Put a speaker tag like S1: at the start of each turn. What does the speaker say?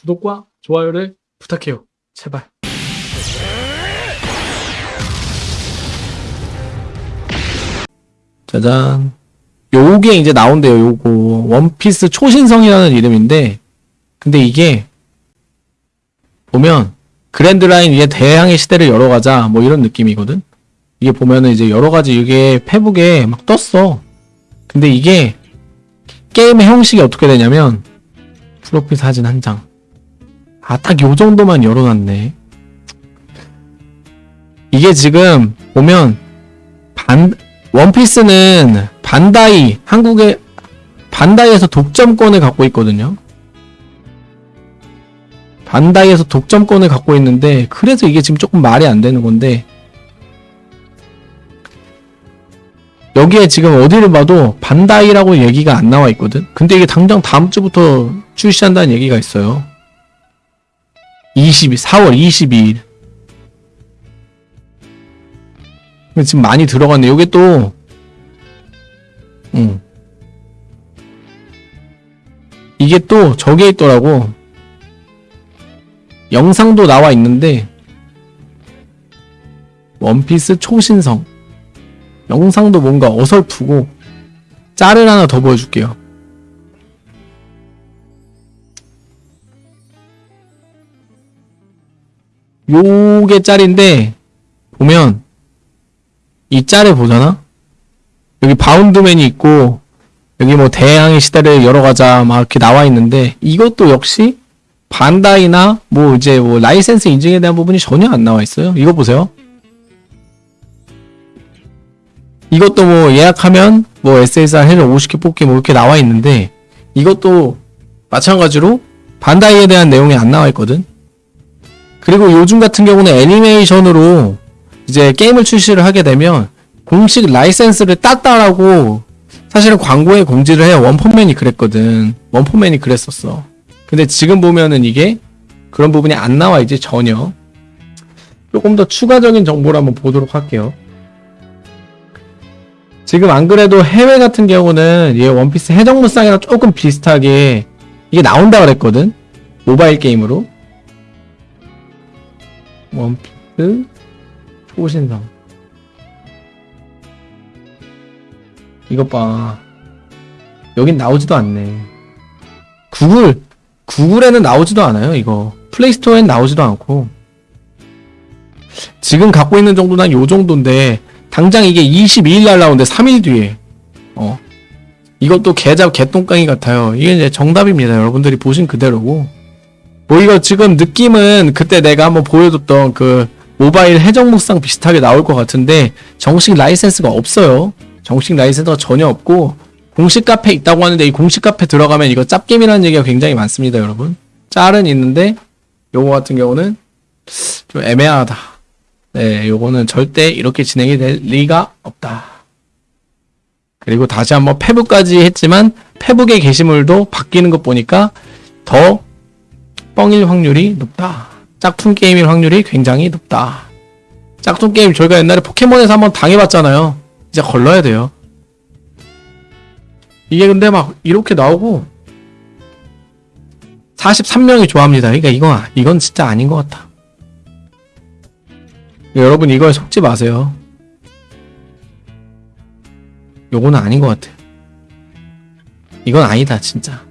S1: 구독과 좋아요를 부탁해요. 제발.
S2: 짜잔. 요게 이제 나온대요, 요거. 원피스 초신성이라는 이름인데, 근데 이게, 보면, 그랜드라인 위에 대항의 시대를 열어가자, 뭐 이런 느낌이거든? 이게 보면은 이제 여러가지 이게 페북에 막 떴어. 근데 이게, 게임의 형식이 어떻게 되냐면, 프로필 사진 한 장. 아, 딱 요 정도만 열어놨네. 이게 지금, 보면, 반, 원피스는 반다이 한국의 반다이에서 독점권을 갖고 있거든요. 반다이에서 독점권을 갖고 있는데 그래서 이게 지금 조금 말이 안 되는 건데 여기에 지금 어디를 봐도 반다이라고 얘기가 안 나와 있거든. 근데 이게 당장 다음 주부터 출시한다는 얘기가 있어요. 22 4월 22일. 근데 지금 많이 들어갔네. 요게 또, 응. 이게 또 저게 있더라고. 영상도 나와 있는데, 원피스 초신성. 영상도 뭔가 어설프고, 짤을 하나 더 보여줄게요. 요게 짤인데, 보면, 이 짤을 보잖아? 여기 바운드맨이 있고, 여기 뭐 대항해 시대를 열어가자 막 이렇게 나와 있는데, 이것도 역시 반다이나 뭐 이제 뭐 라이센스 인증에 대한 부분이 전혀 안 나와 있어요. 이거 보세요. 이것도 뭐 예약하면 뭐 SSR 해를 50개 뽑기 뭐 이렇게 나와 있는데, 이것도 마찬가지로 반다이에 대한 내용이 안 나와 있거든. 그리고 요즘 같은 경우는 애니메이션으로 이제 게임을 출시를 하게 되면 공식 라이센스를 땄다라고 사실은 광고에 공지를 해요. 원펀맨이 그랬거든. 원펀맨이 그랬었어. 근데 지금 보면은 이게 그런 부분이 안 나와 이제 전혀. 조금 더 추가적인 정보를 한번 보도록 할게요. 지금 안 그래도 해외 같은 경우는 얘 원피스 해적무쌍이랑 조금 비슷하게 이게 나온다 그랬거든. 모바일 게임으로. 원피스 초신성. 이것 봐. 여긴 나오지도 않네. 구글, 구글에는 나오지도 않아요, 이거. 플레이스토어엔 나오지도 않고. 지금 갖고 있는 정도는 한 요 정도인데, 당장 이게 22일 날 나오는데 3일 뒤에. 어. 이것도 개잡 개똥강이 같아요. 이게 이제 정답입니다. 여러분들이 보신 그대로고. 뭐 이거 지금 느낌은 그때 내가 한번 보여줬던 그 모바일 해적 무쌍 비슷하게 나올 것 같은데 정식 라이센스가 없어요. 정식 라이센스가 전혀 없고 공식 카페 있다고 하는데 이 공식 카페 들어가면 이거 짭게임이라는 얘기가 굉장히 많습니다, 여러분. 짤은 있는데 요거 같은 경우는 좀 애매하다. 네, 요거는 절대 이렇게 진행이 될 리가 없다. 그리고 다시 한번 페북까지 했지만 페북의 게시물도 바뀌는 것 보니까 더 뻥일 확률이 높다. 짝퉁 게임일 확률이 굉장히 높다. 짝퉁 게임 저희가 옛날에 포켓몬에서 한번 당해봤잖아요. 이제 걸러야 돼요. 이게 근데 막 이렇게 나오고 43명이 좋아합니다. 그러니까 이건 이건 진짜 아닌 것 같아. 여러분 이거에 속지 마세요. 요거는 아닌 것 같아. 이건 아니다 진짜.